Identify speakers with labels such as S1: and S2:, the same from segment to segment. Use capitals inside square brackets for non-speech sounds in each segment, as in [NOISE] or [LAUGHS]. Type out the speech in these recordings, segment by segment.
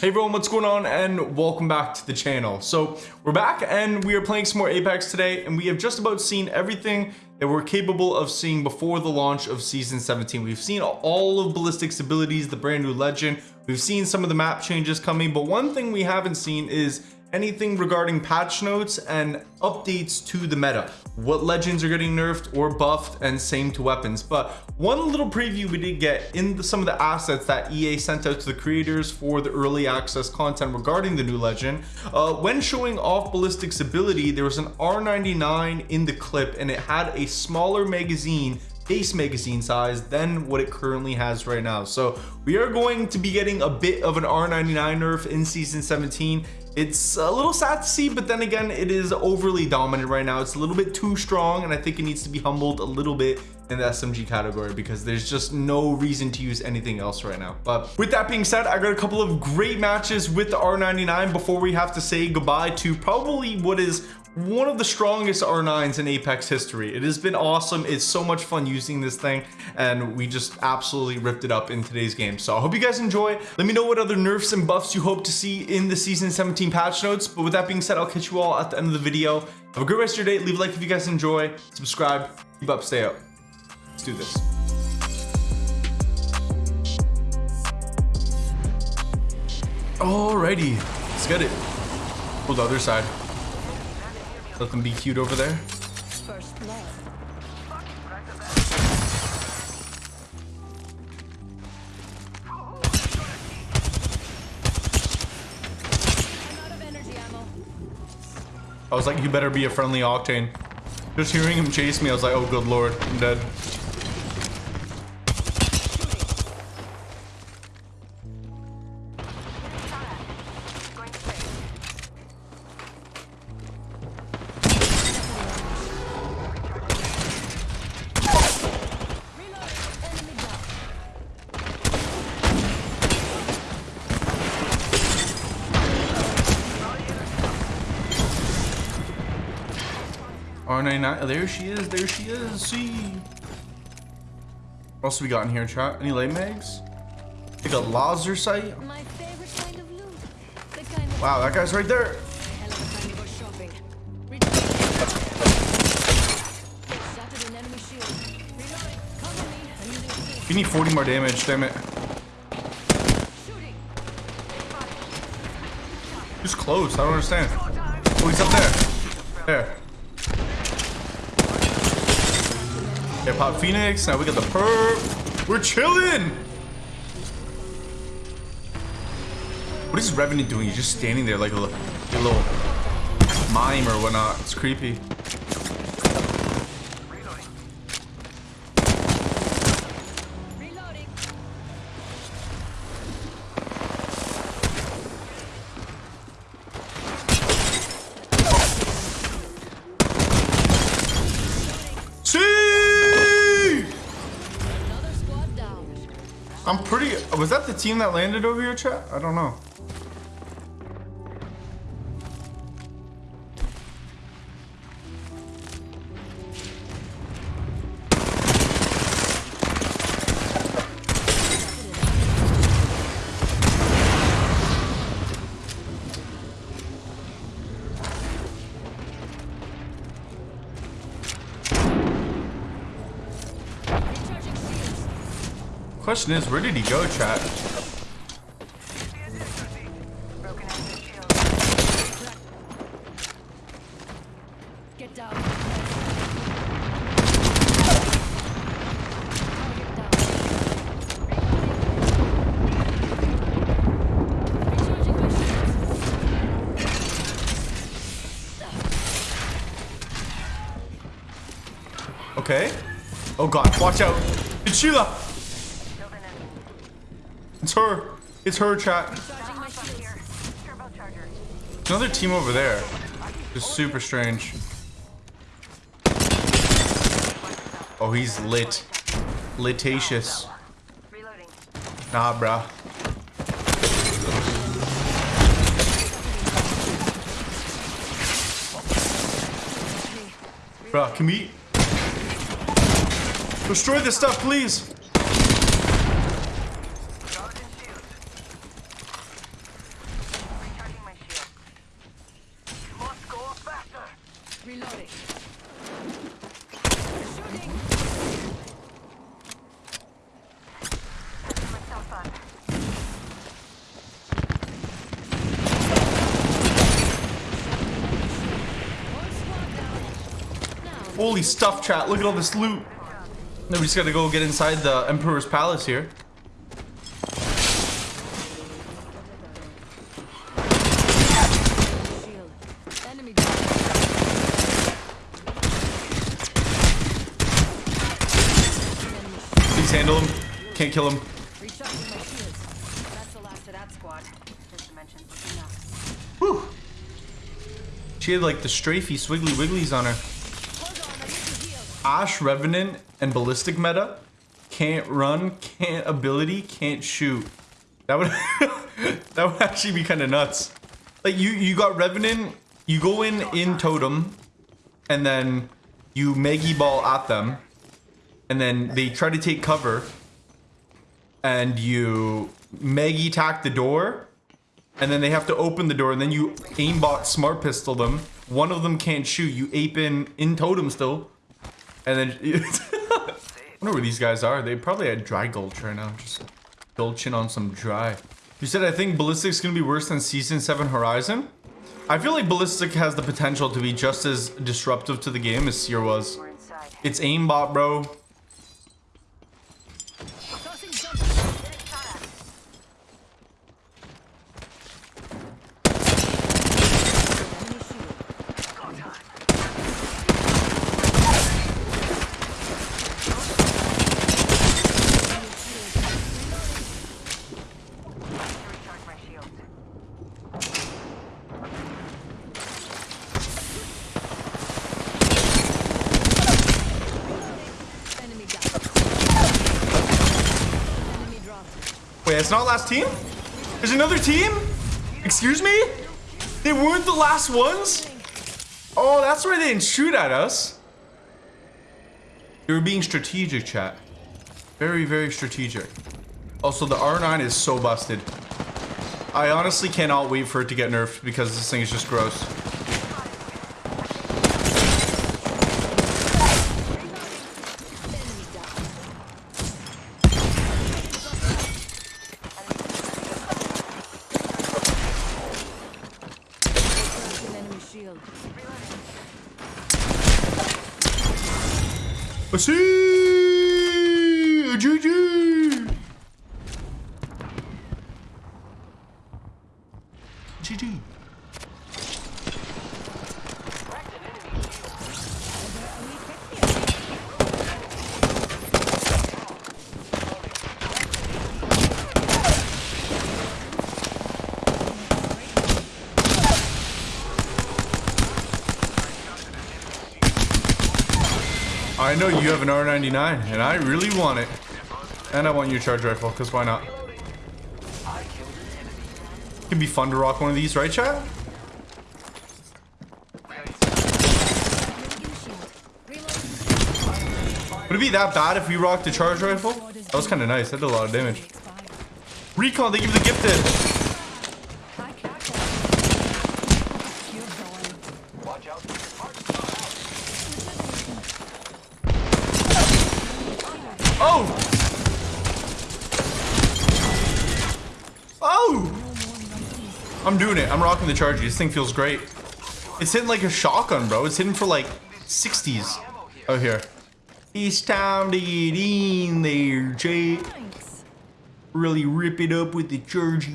S1: Hey everyone, what's going on and welcome back to the channel. So we're back and we are playing some more Apex today and we have just about seen everything that we're capable of seeing before the launch of season 17. We've seen all of Ballistic's abilities, the brand new legend. We've seen some of the map changes coming, but one thing we haven't seen is anything regarding patch notes and updates to the meta. What legends are getting nerfed or buffed and same to weapons. But one little preview we did get in the, some of the assets that ea sent out to the creators for the early access content regarding the new legend. Uh, when showing off ballistic's ability there was an r99 in the clip and it had a smaller magazine base magazine size than what it currently has right now. So we are going to be getting a bit of an r99 nerf in season 17 it's a little sad to see but then again it is overly dominant right now. It's a little bit too strong and i think it needs to be humbled a little bit in the smg category because there's just no reason to use anything else right now. But with that being said i got a couple of great matches with the r99 before we have to say goodbye to probably what is one of the strongest R9s in Apex history. It has been awesome. It's so much fun using this thing and we just absolutely ripped it up in today's game. So I hope you guys enjoy. Let me know what other nerfs and buffs you hope to see in the season 17 patch notes. But with that being said, I'll catch you all at the end of the video. Have a great rest of your day. Leave a like if you guys enjoy. Subscribe. Keep up. Stay up. Let's do this. Alrighty. Let's get it. Pull the other side. Let them be cute over there. First blood. I was like, you better be a friendly Octane. Just hearing him chase me, I was like, oh good lord, I'm dead. R99. There she is. There she is. See. What else we got in here, chat? Any late mags? Like a laser sight? Kind of wow, that guy's right there. You need 40 more damage, damn it. He's close? I don't understand. Oh, he's up there. There. Hip Hop Phoenix. Now we got the perp. We're chilling. What is Revenant doing? He's just standing there like a, a little mime or whatnot. It's creepy. I'm pretty... Was that the team that landed over here, chat? I don't know. Question is, where did he go, chat? Okay. Oh god, watch out. It's Sheila. It's her. It's her, chat. Another team over there. Just super strange. Oh, he's lit. Litacious. Nah, bruh. Bruh, can we... Destroy this stuff, please! Holy stuff, chat. Look at all this loot. Now we just gotta go get inside the Emperor's Palace here. Please handle him. Can't kill him. Whew. She had like the strafey swiggly wigglies on her.
S2: Hold on, I need to heal.
S1: Ash Revenant and Ballistic meta. Can't run, can't ability, can't shoot. That would [LAUGHS] that would actually be kind of nuts. Like you you got Revenant, you go in in totem, and then you Maggie ball at them, and then they try to take cover, and you Maggie tack the door, and then they have to open the door, and then you aimbot smart pistol them. One of them can't shoot. You ape in in totem still, and then [LAUGHS] I wonder where these guys are. They probably at dry gulch right now, just gulching on some dry. You said I think ballistic's gonna be worse than season seven Horizon. I feel like ballistic has the potential to be just as disruptive to the game as Seer was. It's aimbot, bro.
S2: Tossing jump. Getting shot at. Enemy shield.
S3: Recharge my shields.
S2: Enemy down. Enemy dropped.
S1: Wait, it's not last team? There's another team? Excuse me? They weren't the last ones? Oh, that's why they didn't shoot at us. They were being strategic, chat. Very, very strategic. Also, the R9 is so busted. I honestly cannot wait for it to get nerfed because this thing is just gross.
S2: Enemy down. Cracked an enemy shield.
S1: I see! GG! GG. I know you have an R99, and I really want it. And I want your charge rifle, because why not? It can be fun to rock one of these, right, chat? Would it be that bad if we rocked the charge rifle? That was kind of nice. That did a lot of damage. Recon, they give you the gifted. Oh! Oh! I'm doing it. I'm rocking the charge. This thing feels great. It's hitting like a shotgun, bro. It's hitting for like 60s out here. It's time to get in there, Jay. Really rip it up with the chargy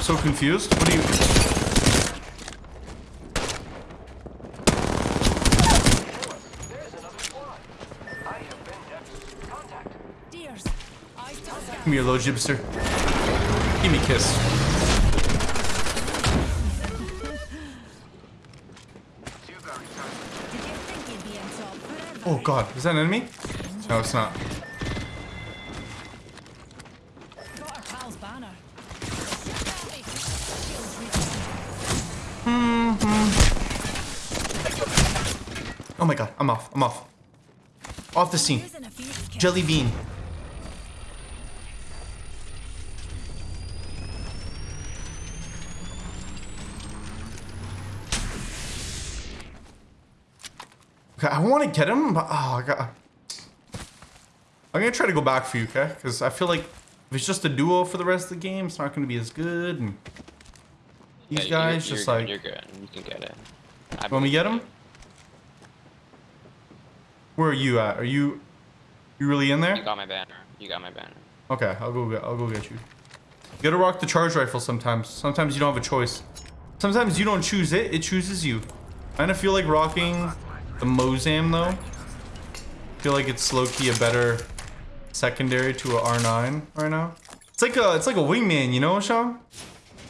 S1: I'm so confused. What do you...
S2: Deers. Eyes to the.
S1: Give me your low gypster. Give me a kiss.
S2: Did you think you'd be on top oh, forever?
S1: Oh god, is that an enemy? No, it's not. Oh my god, I'm off. I'm off. Off the scene.
S4: Using a Phoenix kit.
S1: Jelly bean. Okay, I want to get him, but oh, I got. I'm gonna try to go back for you, okay? Because I feel like if it's just a duo for the rest of the game, it's not gonna be as good. And these
S5: Yeah,
S1: guys
S5: you're,
S1: just
S5: you're,
S1: like,
S5: you're good. You can get it. I
S1: want me to get
S5: in
S1: him? Where are you at? Are you, you really in there?
S5: You got my banner. You got my banner.
S1: Okay, I'll go get I'll go get you. You gotta rock the charge rifle sometimes. Sometimes you don't have a choice. Sometimes you don't choose it, it chooses you. I kinda feel like rocking the Mozam though. I feel like it's low-key a better secondary to a R9 right now. It's like a it's like a wingman, you know, Sean?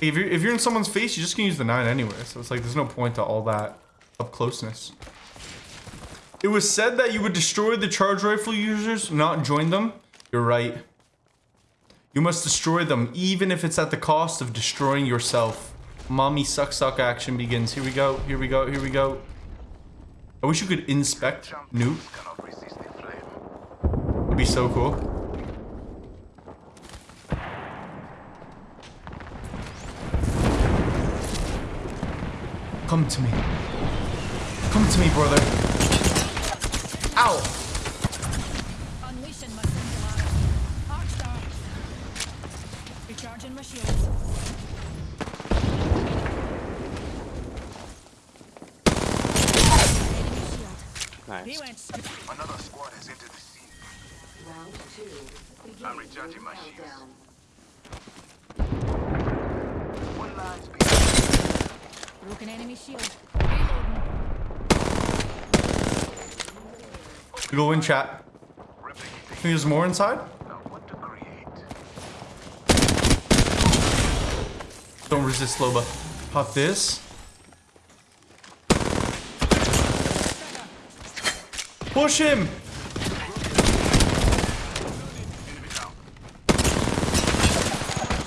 S1: If you're if you're in someone's face, you just can use the 9 anyway. So it's like there's no point to all that up closeness. It was said that you would destroy the charge rifle users, not join them. You're right. You must destroy them, even if it's at the cost of destroying yourself. Mommy suck suck action begins. Here we go, here we go, here we go. I wish you could inspect Nuke. It'd be so cool. Come to me. Come to me, brother. Ow!
S4: Unleashing my singularity. Arcstar. Recharging my shields. Enemy shield. He
S5: Nice.
S4: went.
S6: Another squad has entered the scene.
S7: Round two. Beginning
S6: I'm recharging my shields. One line's being
S4: Broken enemy shield. Reloading.
S1: You go in chat. Think there's more inside? Don't resist Loba. Pop this. Push him!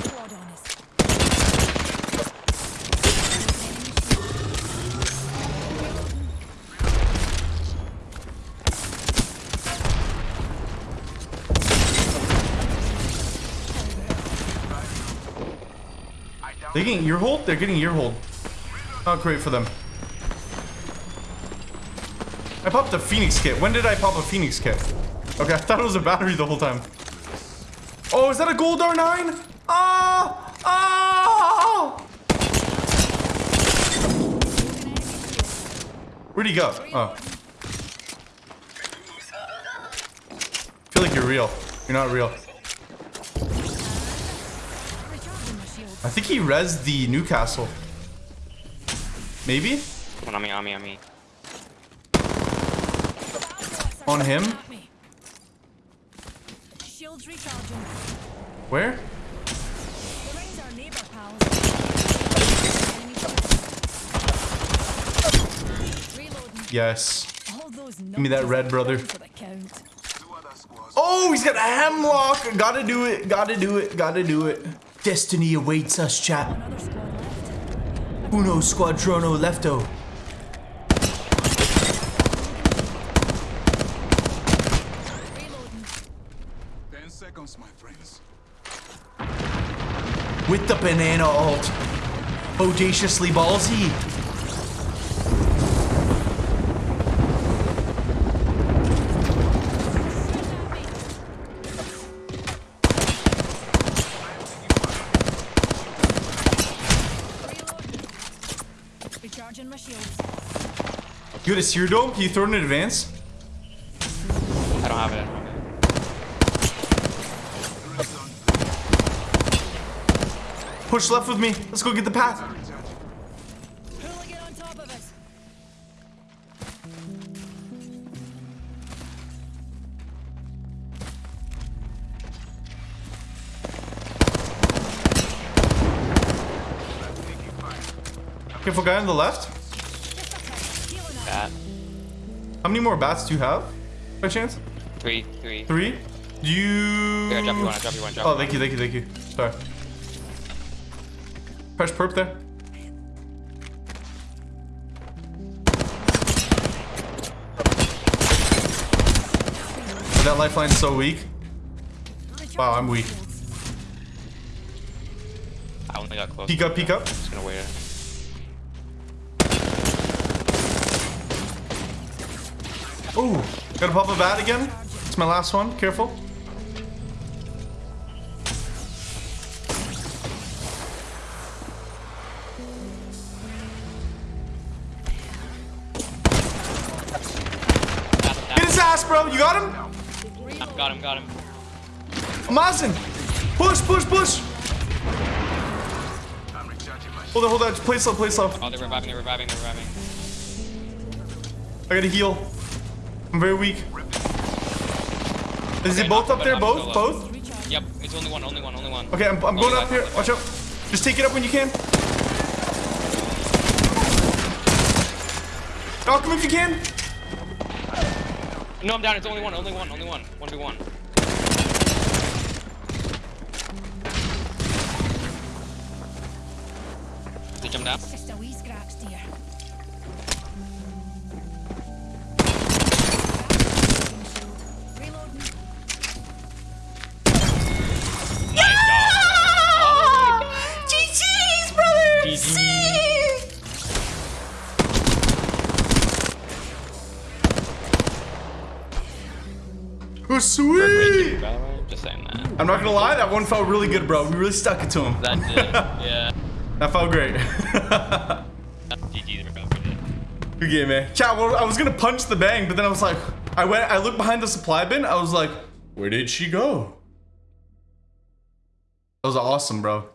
S4: Squad on us.
S1: They're getting ear hold? They're getting ear hold. Not great for them. I popped a Phoenix kit. When did I pop a Phoenix kit? Okay, [LAUGHS] I thought it was a battery the whole time. Oh, is that a gold R9? Ah! Ah! Where'd he go? Oh. I feel like you're real. You're not real.
S4: Recharging my shields.
S1: I think he rezzed the Newcastle. Maybe?
S5: One on me, on me, on me.
S1: On him?
S4: At me. Shields recharging.
S1: Where?
S4: The rings are neighbor pals. Enemy shield. Reloading.
S1: Yes.
S4: Give
S1: me that red, brother.
S4: for the count.
S6: Two other squads.
S1: Oh, he's got a Hemlok. Gotta do it. Gotta do it. Gotta do it. Destiny awaits us, chat.
S4: Another squad left.
S1: Uno squadrono lefto.
S6: Ten seconds, my friends.
S1: With the banana alt. Audaciously ballsy.
S4: Recharging my shields.
S1: You got a Seer dome? Can you throw it in advance?
S5: I don't have it.
S1: Push left with me. Let's go get the path. Careful guy on the left.
S5: That.
S1: How many more bats do you have? By chance?
S5: Three, three.
S1: Three? Do you...
S5: Here, I drop you one, I drop you one, drop
S1: Oh, thank you, thank you, thank you. Sorry. Press perp there. That lifeline's so weak. Wow, I'm weak.
S5: I only got close.
S1: Peek up, peek up.
S5: Just gonna wait.
S1: Ooh, gotta pop a bat again. It's my last one. Careful. Get his ass, bro. You got him?
S5: Got him, got him.
S1: Mazin. Push, push, push.
S6: I'm recharging my
S1: Hold on, hold on. Play slow, play slow.
S5: Oh, they're reviving, they're reviving, they're reviving.
S1: I gotta heal. I'm very weak. Is
S5: Okay,
S1: it both up there? Both? Both?
S5: Yep, it's only one, only one, only one.
S1: Okay, I'm, I'm going up here. Watch out. Just take it up when you can. Knock him if you can.
S5: No, I'm down. It's only one, only one, only one. One v one. They jump down.
S1: Sweet.
S5: By the way, just saying that.
S1: I'm not gonna lie, that one felt really good, bro. We really stuck it to him.
S5: That did. [LAUGHS] yeah.
S1: That felt great.
S5: GG. They're about to do it.
S1: Good game, man. Chat, well, I was gonna punch the bang, but then I was like, I went, I looked behind the supply bin. I was like, where did she go? That was awesome, bro.